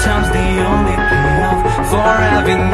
sometimes the only payoff. For having